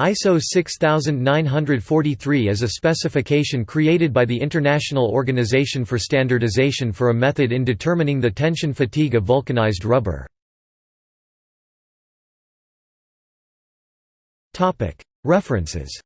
ISO 6943 is a specification created by the International Organization for Standardization for a method in determining the tension fatigue of vulcanized rubber. References